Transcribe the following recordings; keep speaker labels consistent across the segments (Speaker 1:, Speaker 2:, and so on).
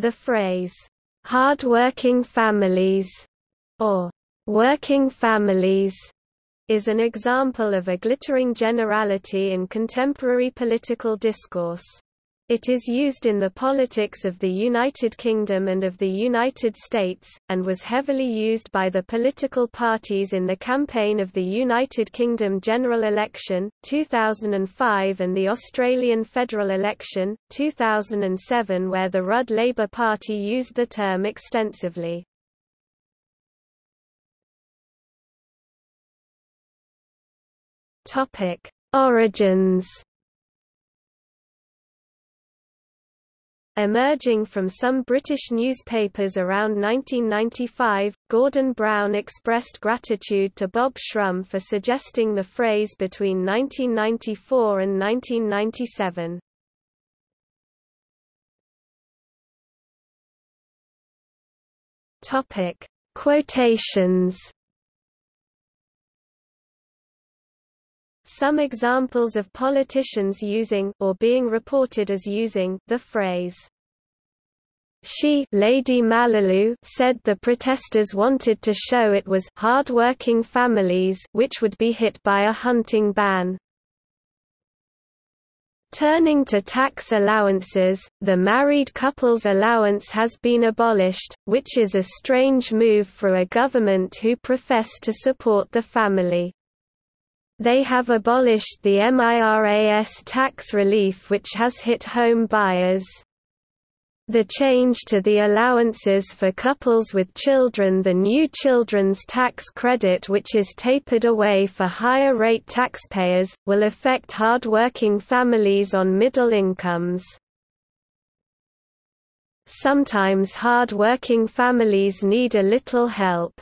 Speaker 1: The phrase, "'hard-working families' or "'working families' is an example of a glittering generality in contemporary political discourse. It is used in the politics of the United Kingdom and of the United States, and was heavily used by the political parties in the campaign of the United Kingdom general election, 2005 and the Australian federal election, 2007 where the Rudd Labour Party used the term extensively. Origins Emerging from some British newspapers around 1995, Gordon Brown expressed gratitude to Bob Shrum for suggesting the phrase between 1994 and 1997. Topic: Quotations Some examples of politicians using or being reported as using the phrase she Lady Mallalieu said the protesters wanted to show it was hard-working families which would be hit by a hunting ban. Turning to tax allowances, the married couple's allowance has been abolished, which is a strange move for a government who profess to support the family. They have abolished the MIRAS tax relief which has hit home buyers. The change to the allowances for couples with children the new children's tax credit which is tapered away for higher rate taxpayers, will affect hard-working families on middle incomes. Sometimes hard-working families need a little help.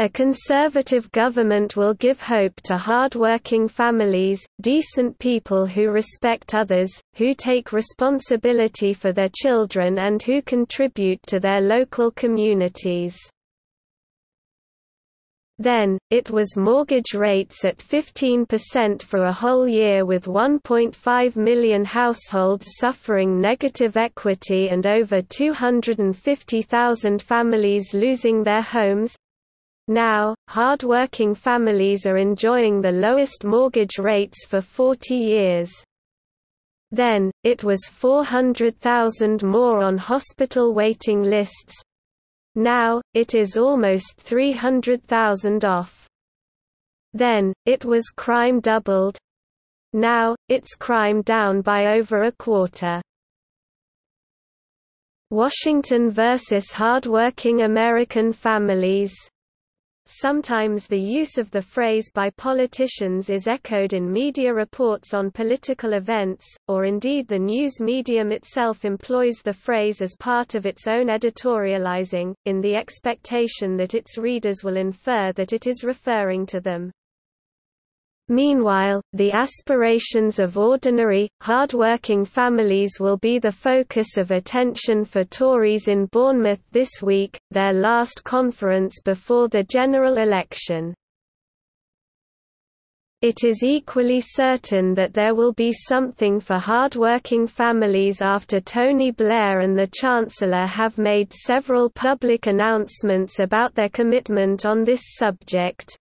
Speaker 1: A conservative government will give hope to hard-working families, decent people who respect others, who take responsibility for their children and who contribute to their local communities. Then, it was mortgage rates at 15% for a whole year with 1.5 million households suffering negative equity and over 250,000 families losing their homes, now, hard-working families are enjoying the lowest mortgage rates for 40 years. Then, it was 400,000 more on hospital waiting lists. Now, it is almost 300,000 off. Then, it was crime doubled. Now, it's crime down by over a quarter. Washington versus hardworking American families Sometimes the use of the phrase by politicians is echoed in media reports on political events, or indeed the news medium itself employs the phrase as part of its own editorializing, in the expectation that its readers will infer that it is referring to them. Meanwhile, the aspirations of ordinary, hard-working families will be the focus of attention for Tories in Bournemouth this week, their last conference before the general election. It is equally certain that there will be something for hard-working families after Tony Blair and the Chancellor have made several public announcements about their commitment on this subject.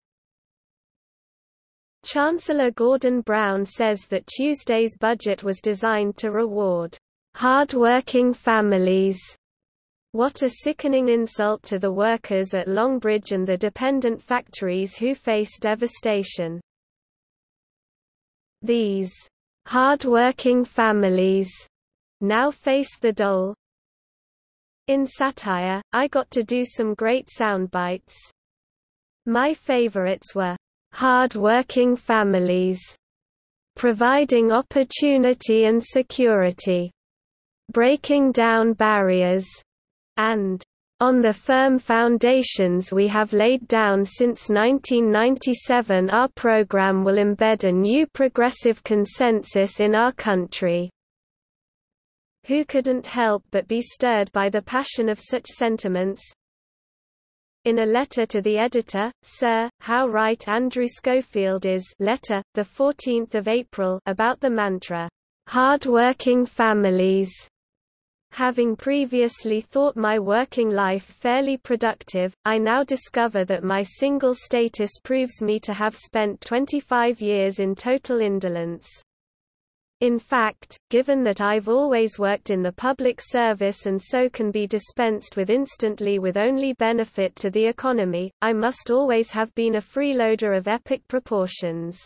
Speaker 1: Chancellor Gordon Brown says that Tuesday's budget was designed to reward hard-working families. What a sickening insult to the workers at Longbridge and the dependent factories who face devastation. These hard-working families now face the dole. In satire, I got to do some great sound bites. My favorites were hard-working families, providing opportunity and security, breaking down barriers, and on the firm foundations we have laid down since 1997 our program will embed a new progressive consensus in our country. Who couldn't help but be stirred by the passion of such sentiments, in a letter to the editor, Sir, how right Andrew Schofield is letter, 14 April about the mantra, "'Hard-working families' Having previously thought my working life fairly productive, I now discover that my single status proves me to have spent 25 years in total indolence. In fact, given that I've always worked in the public service and so can be dispensed with instantly with only benefit to the economy, I must always have been a freeloader of epic proportions.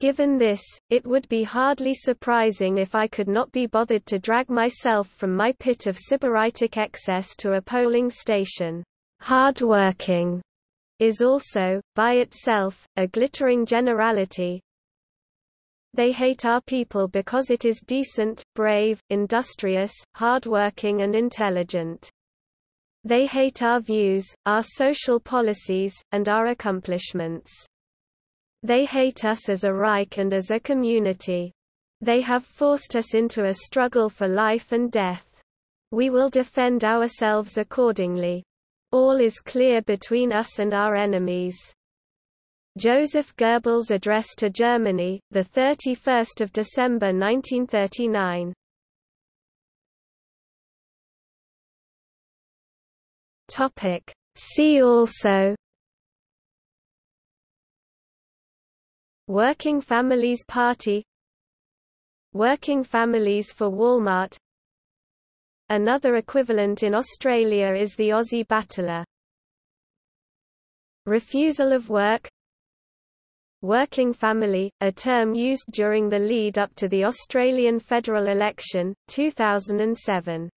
Speaker 1: Given this, it would be hardly surprising if I could not be bothered to drag myself from my pit of sybaritic excess to a polling station. Hard-working is also, by itself, a glittering generality. They hate our people because it is decent, brave, industrious, hard-working and intelligent. They hate our views, our social policies, and our accomplishments. They hate us as a Reich and as a community. They have forced us into a struggle for life and death. We will defend ourselves accordingly. All is clear between us and our enemies. Joseph Goebbels' address to Germany, 31 December 1939 See also. Working Families Party. Working Families for Walmart. Another equivalent in Australia is the Aussie Battler. Refusal of work Working family, a term used during the lead-up to the Australian federal election, 2007